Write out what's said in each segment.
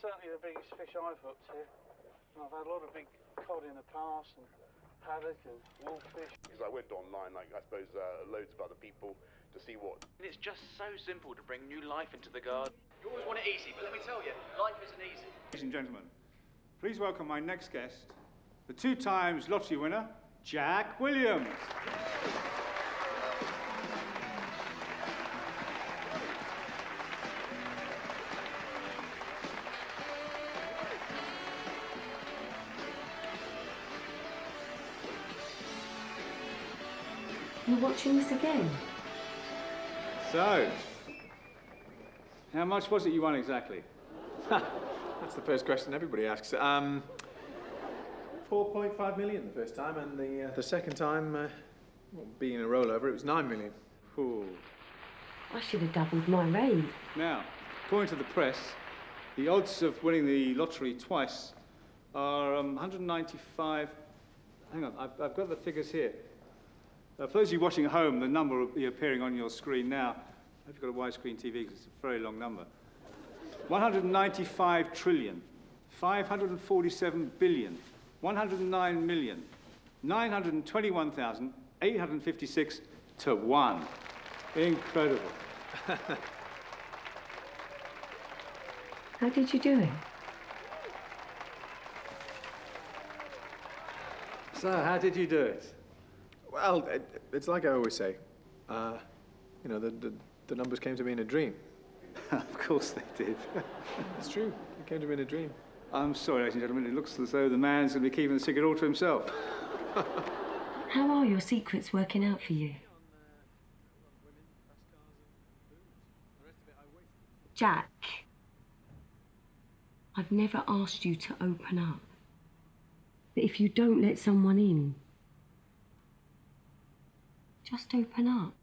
certainly the biggest fish I've hooked here. And I've had a lot of big cod in the past and haddock and wolffish. Because I went online, like I suppose uh, loads of other people, to see what. And it's just so simple to bring new life into the garden. You always want it easy, but let me tell you, life isn't easy. Ladies and gentlemen, please welcome my next guest, the two times lottery winner, Jack Williams. You're watching this again? So, how much was it you won exactly? That's the first question everybody asks. Um, 4.5 million the first time, and the uh, the second time, uh, well, being a rollover, it was 9 million. Ooh. I should have doubled my raid. Now, according to the press, the odds of winning the lottery twice are um, 195. Hang on, I've, I've got the figures here. Uh, for those of you watching at home, the number will be appearing on your screen now. I hope you've got a widescreen TV because it's a very long number. 195 trillion, 547 billion, 109 million, 921,856 to 1. Incredible. How did you do it? So, how did you do it? Well, it, it's like I always say. Uh, you know, the, the, the numbers came to me in a dream. of course they did. It's true. It came to me in a dream. I'm sorry, ladies and gentlemen, it looks as though the man's going to be keeping the secret all to himself. How are your secrets working out for you? Jack, I've never asked you to open up. But if you don't let someone in, just open up.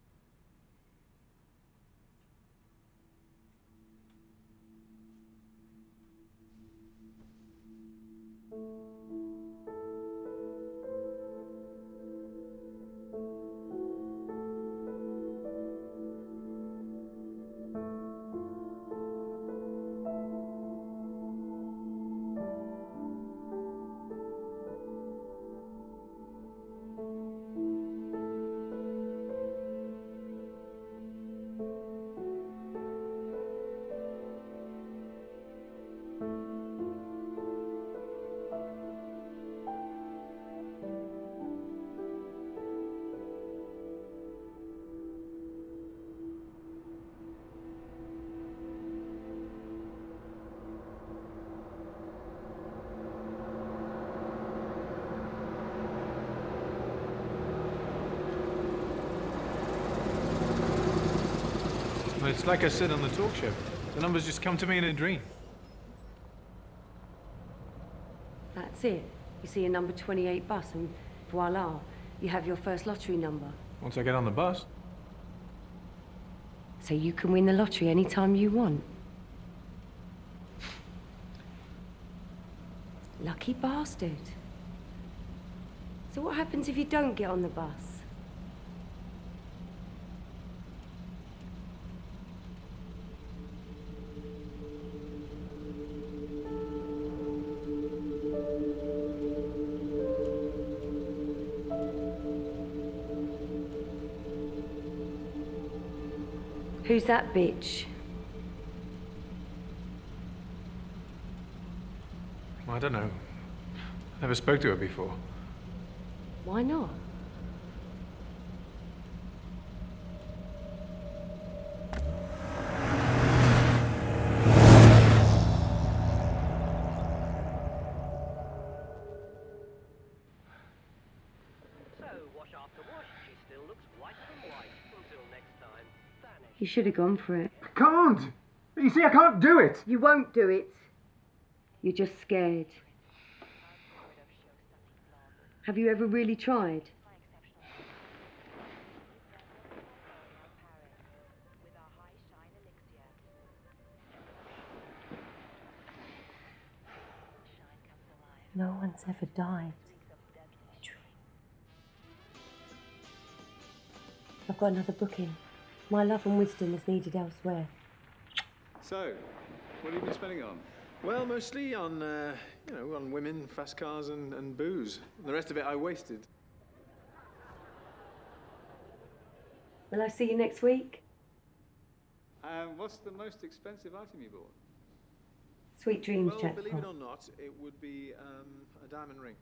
It's like I said on the talk show. The numbers just come to me in a dream. That's it. You see a number 28 bus and voila, you have your first lottery number. Once I get on the bus, So you can win the lottery anytime you want. Lucky bastard. So what happens if you don't get on the bus? Who's that bitch? I don't know. Never spoke to her before. Why not? You should have gone for it. I can't! You see, I can't do it! You won't do it. You're just scared. Have you ever really tried? No one's ever died. I've got another booking. My love and wisdom is needed elsewhere. So, what have you been spending on? Well, mostly on, uh, you know, on women, fast cars, and, and booze. And the rest of it I wasted. Will I see you next week? And what's the most expensive item you bought? Sweet dreams, well, Jack. believe it or not, it would be um, a diamond ring.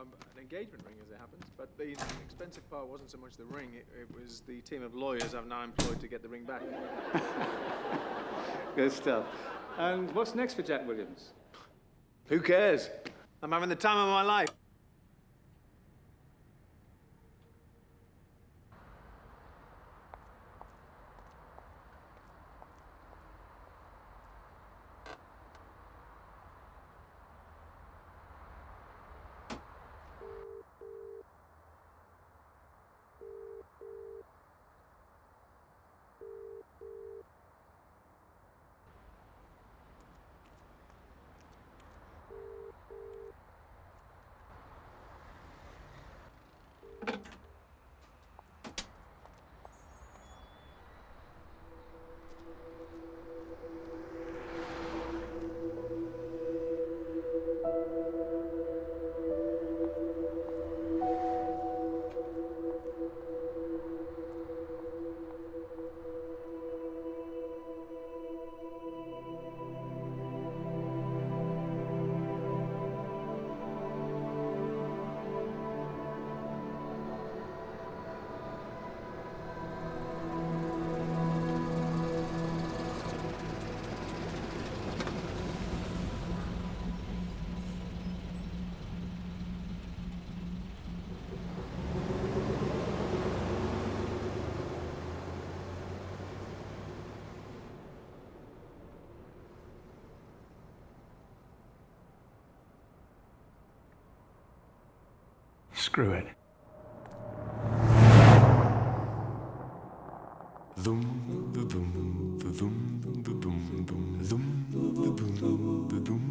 Um, an engagement ring, as it happens. But the expensive part wasn't so much the ring, it, it was the team of lawyers I've now employed to get the ring back. Good stuff. And what's next for Jack Williams? Who cares? I'm having the time of my life. Screw it. Dum, du, dum, du, dum, du, dum, dum, dum, du, dum, du, dum,